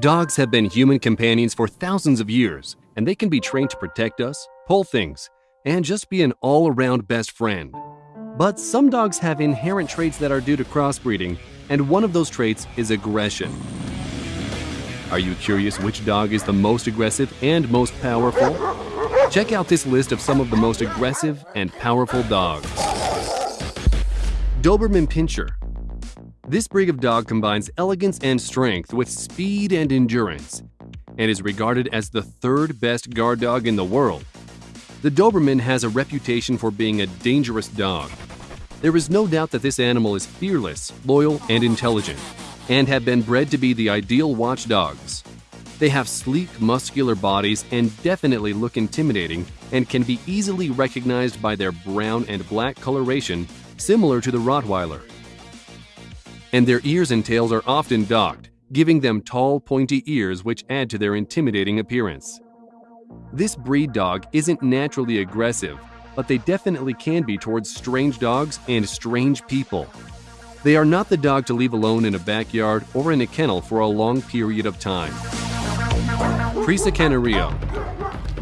Dogs have been human companions for thousands of years, and they can be trained to protect us, pull things, and just be an all around best friend. But some dogs have inherent traits that are due to crossbreeding, and one of those traits is aggression. Are you curious which dog is the most aggressive and most powerful? Check out this list of some of the most aggressive and powerful dogs. Doberman Pinscher. This breed of dog combines elegance and strength with speed and endurance, and is regarded as the third best guard dog in the world. The Doberman has a reputation for being a dangerous dog. There is no doubt that this animal is fearless, loyal, and intelligent, and have been bred to be the ideal watchdogs. They have sleek, muscular bodies and definitely look intimidating and can be easily recognized by their brown and black coloration, similar to the Rottweiler. And their ears and tails are often docked, giving them tall, pointy ears which add to their intimidating appearance. This breed dog isn't naturally aggressive, but they definitely can be towards strange dogs and strange people. They are not the dog to leave alone in a backyard or in a kennel for a long period of time. Presa Canario.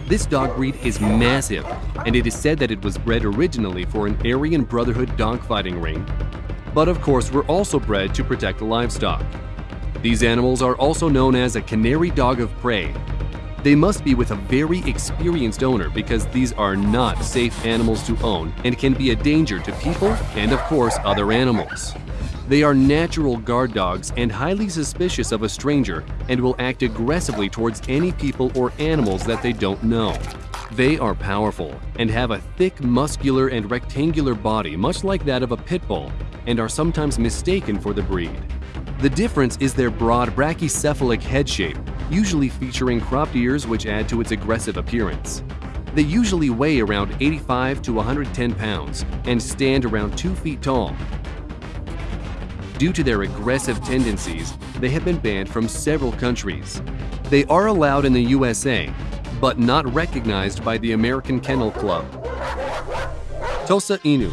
This dog breed is massive, and it is said that it was bred originally for an Aryan Brotherhood dogfighting ring, but of course were also bred to protect livestock. These animals are also known as a canary dog of prey. They must be with a very experienced owner because these are not safe animals to own and can be a danger to people and of course other animals. They are natural guard dogs and highly suspicious of a stranger and will act aggressively towards any people or animals that they don't know. They are powerful and have a thick, muscular, and rectangular body much like that of a pit bull and are sometimes mistaken for the breed. The difference is their broad brachycephalic head shape, usually featuring cropped ears which add to its aggressive appearance. They usually weigh around 85 to 110 pounds and stand around 2 feet tall, Due to their aggressive tendencies, they have been banned from several countries. They are allowed in the USA, but not recognized by the American Kennel Club. Tosa Inu.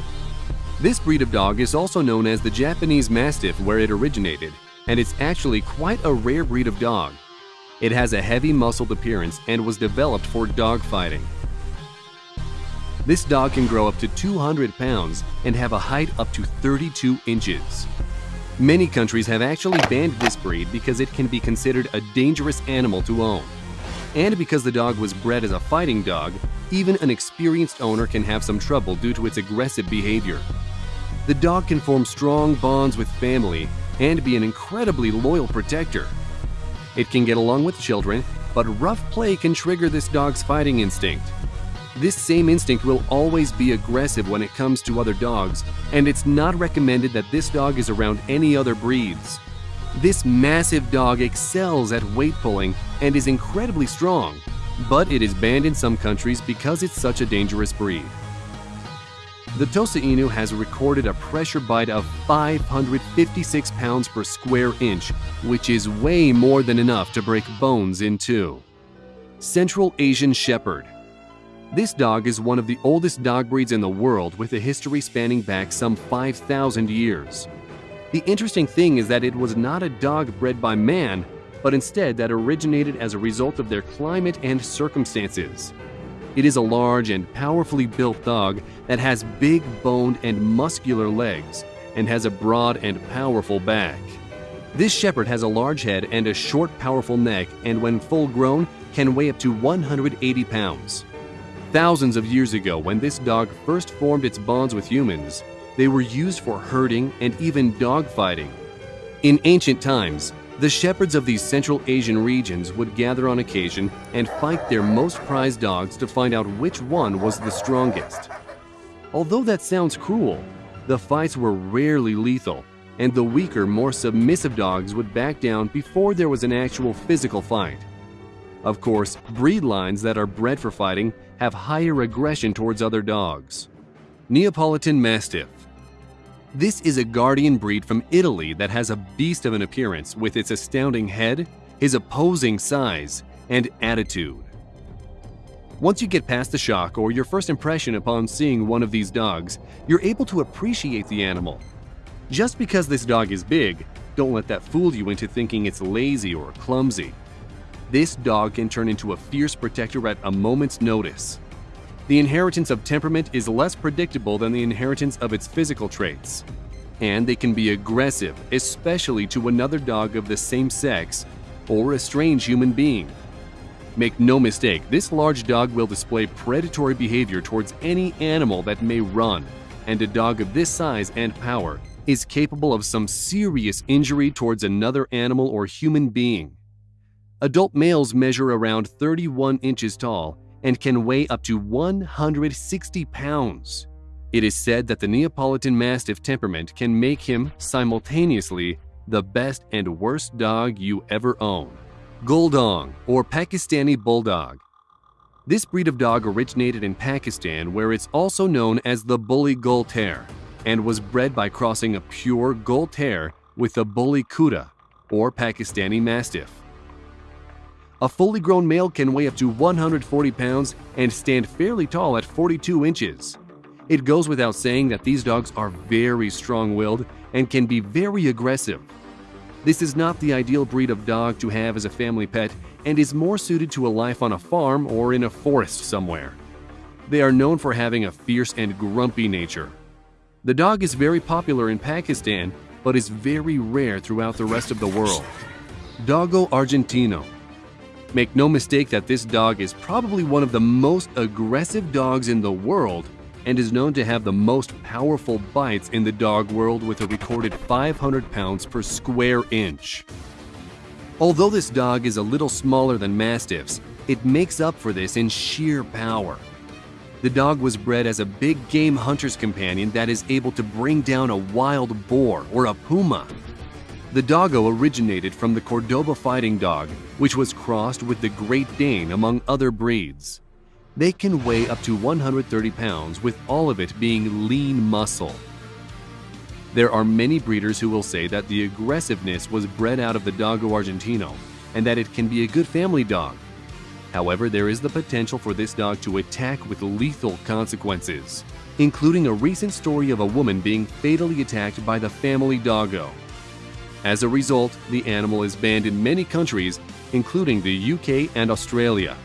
This breed of dog is also known as the Japanese Mastiff where it originated, and it's actually quite a rare breed of dog. It has a heavy muscled appearance and was developed for dog fighting. This dog can grow up to 200 pounds and have a height up to 32 inches. Many countries have actually banned this breed because it can be considered a dangerous animal to own. And because the dog was bred as a fighting dog, even an experienced owner can have some trouble due to its aggressive behavior. The dog can form strong bonds with family and be an incredibly loyal protector. It can get along with children, but rough play can trigger this dog's fighting instinct. This same instinct will always be aggressive when it comes to other dogs, and it's not recommended that this dog is around any other breeds. This massive dog excels at weight pulling and is incredibly strong, but it is banned in some countries because it's such a dangerous breed. The Tosa Inu has recorded a pressure bite of 556 pounds per square inch, which is way more than enough to break bones in two. Central Asian Shepherd this dog is one of the oldest dog breeds in the world with a history spanning back some 5,000 years. The interesting thing is that it was not a dog bred by man, but instead that originated as a result of their climate and circumstances. It is a large and powerfully built dog that has big boned and muscular legs and has a broad and powerful back. This shepherd has a large head and a short, powerful neck, and when full grown, can weigh up to 180 pounds. Thousands of years ago, when this dog first formed its bonds with humans, they were used for herding and even dog fighting. In ancient times, the shepherds of these Central Asian regions would gather on occasion and fight their most prized dogs to find out which one was the strongest. Although that sounds cruel, the fights were rarely lethal, and the weaker, more submissive dogs would back down before there was an actual physical fight. Of course, breed lines that are bred for fighting have higher aggression towards other dogs. Neapolitan Mastiff This is a guardian breed from Italy that has a beast of an appearance with its astounding head, his opposing size, and attitude. Once you get past the shock or your first impression upon seeing one of these dogs, you're able to appreciate the animal. Just because this dog is big Don't let that fool you into thinking it's lazy or clumsy. This dog can turn into a fierce protector at a moment's notice. The inheritance of temperament is less predictable than the inheritance of its physical traits. And they can be aggressive, especially to another dog of the same sex or a strange human being. Make no mistake, this large dog will display predatory behavior towards any animal that may run, and a dog of this size and power is capable of some serious injury towards another animal or human being. Adult males measure around 31 inches tall and can weigh up to 160 pounds. It is said that the Neapolitan Mastiff temperament can make him simultaneously the best and worst dog you ever own. Guldong or Pakistani Bulldog. This breed of dog originated in Pakistan where it's also known as the Bully Terrier and was bred by crossing a pure Terrier with a Bully Kutta or Pakistani Mastiff. A fully grown male can weigh up to 140 pounds and stand fairly tall at 42 inches. It goes without saying that these dogs are very strong-willed and can be very aggressive. This is not the ideal breed of dog to have as a family pet and is more suited to a life on a farm or in a forest somewhere. They are known for having a fierce and grumpy nature. The dog is very popular in Pakistan but is very rare throughout the rest of the world. Dogo Argentino Make no mistake that this dog is probably one of the most aggressive dogs in the world and is known to have the most powerful bites in the dog world with a recorded 500 pounds per square inch. Although this dog is a little smaller than Mastiffs, it makes up for this in sheer power. The dog was bred as a big game hunter's companion that is able to bring down a wild boar or a puma the Dogo originated from the Cordoba fighting dog, which was crossed with the Great Dane among other breeds. They can weigh up to 130 pounds with all of it being lean muscle. There are many breeders who will say that the aggressiveness was bred out of the Dogo Argentino and that it can be a good family dog. However, there is the potential for this dog to attack with lethal consequences, including a recent story of a woman being fatally attacked by the family Dogo. As a result, the animal is banned in many countries, including the UK and Australia.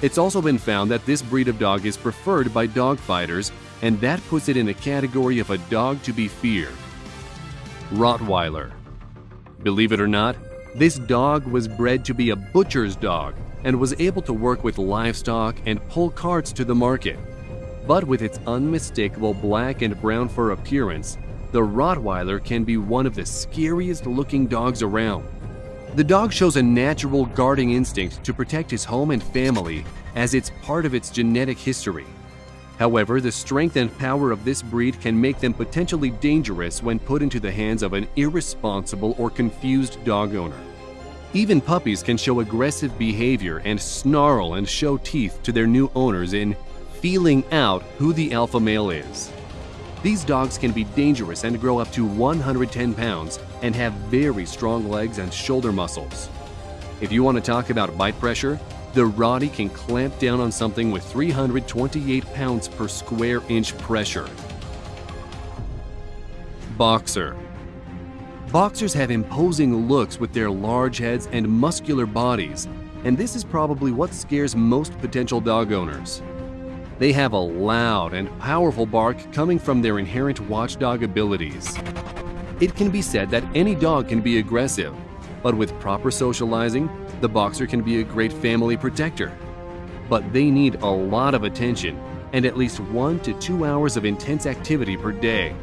It's also been found that this breed of dog is preferred by dog fighters, and that puts it in the category of a dog to be feared. Rottweiler Believe it or not, this dog was bred to be a butcher's dog and was able to work with livestock and pull carts to the market. But with its unmistakable black and brown fur appearance, the Rottweiler can be one of the scariest looking dogs around. The dog shows a natural guarding instinct to protect his home and family as it's part of its genetic history. However, the strength and power of this breed can make them potentially dangerous when put into the hands of an irresponsible or confused dog owner. Even puppies can show aggressive behavior and snarl and show teeth to their new owners in feeling out who the alpha male is. These dogs can be dangerous and grow up to 110 pounds and have very strong legs and shoulder muscles. If you want to talk about bite pressure, the Rottie can clamp down on something with 328 pounds per square inch pressure. Boxer Boxers have imposing looks with their large heads and muscular bodies, and this is probably what scares most potential dog owners. They have a loud and powerful bark coming from their inherent watchdog abilities. It can be said that any dog can be aggressive, but with proper socializing, the boxer can be a great family protector. But they need a lot of attention and at least one to two hours of intense activity per day.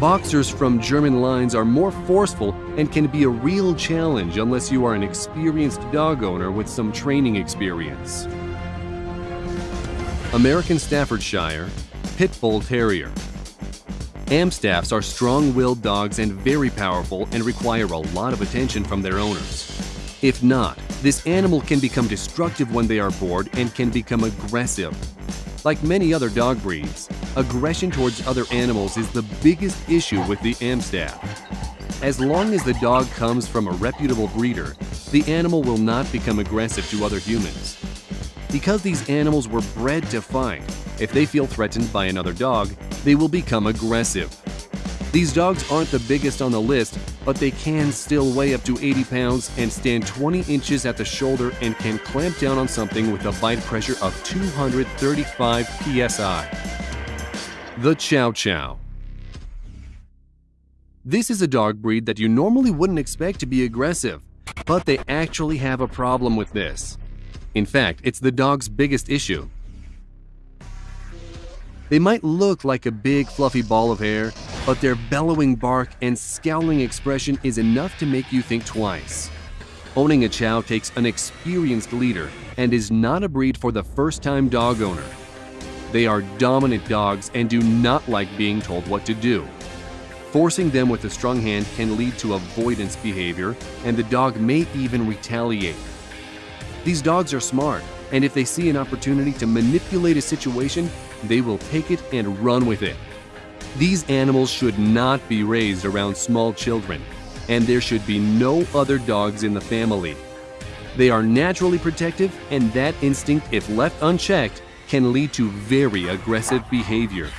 Boxers from German lines are more forceful and can be a real challenge unless you are an experienced dog owner with some training experience. American Staffordshire, Pit Bull Terrier. Amstaffs are strong-willed dogs and very powerful and require a lot of attention from their owners. If not, this animal can become destructive when they are bored and can become aggressive. Like many other dog breeds, aggression towards other animals is the biggest issue with the Amstaff. As long as the dog comes from a reputable breeder, the animal will not become aggressive to other humans. Because these animals were bred to fight, if they feel threatened by another dog, they will become aggressive. These dogs aren't the biggest on the list, but they can still weigh up to 80 pounds and stand 20 inches at the shoulder and can clamp down on something with a bite pressure of 235 psi. The Chow Chow This is a dog breed that you normally wouldn't expect to be aggressive, but they actually have a problem with this. In fact, it's the dog's biggest issue. They might look like a big fluffy ball of hair, but their bellowing bark and scowling expression is enough to make you think twice. Owning a Chow takes an experienced leader and is not a breed for the first-time dog owner. They are dominant dogs and do not like being told what to do. Forcing them with a strong hand can lead to avoidance behavior, and the dog may even retaliate. These dogs are smart, and if they see an opportunity to manipulate a situation, they will take it and run with it. These animals should not be raised around small children, and there should be no other dogs in the family. They are naturally protective, and that instinct, if left unchecked, can lead to very aggressive behavior.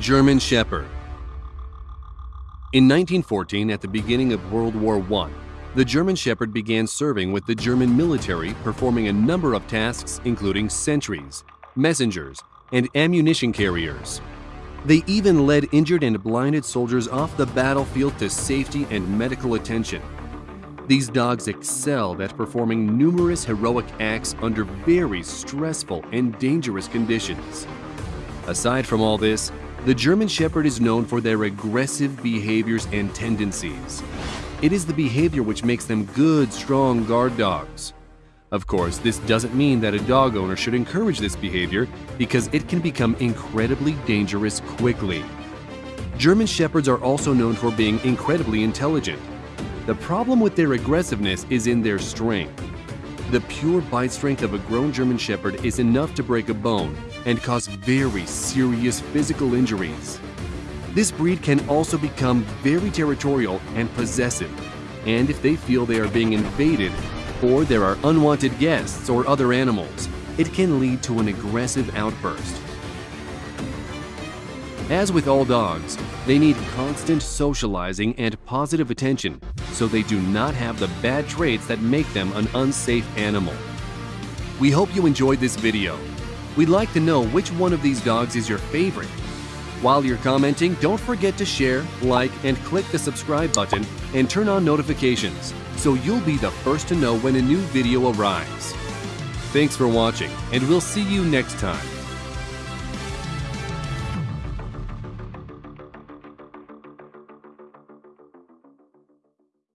German Shepherd In 1914, at the beginning of World War I, the German Shepherd began serving with the German military, performing a number of tasks including sentries, messengers, and ammunition carriers. They even led injured and blinded soldiers off the battlefield to safety and medical attention. These dogs excelled at performing numerous heroic acts under very stressful and dangerous conditions. Aside from all this, the German Shepherd is known for their aggressive behaviors and tendencies. It is the behavior which makes them good, strong guard dogs. Of course, this doesn't mean that a dog owner should encourage this behavior because it can become incredibly dangerous quickly. German Shepherds are also known for being incredibly intelligent. The problem with their aggressiveness is in their strength. The pure bite strength of a grown German Shepherd is enough to break a bone and cause very serious physical injuries. This breed can also become very territorial and possessive, and if they feel they are being invaded, or there are unwanted guests or other animals, it can lead to an aggressive outburst. As with all dogs, they need constant socializing and positive attention so they do not have the bad traits that make them an unsafe animal. We hope you enjoyed this video. We'd like to know which one of these dogs is your favorite. While you're commenting, don't forget to share, like, and click the subscribe button and turn on notifications so you'll be the first to know when a new video arrives. Thanks for watching, and we'll see you next time.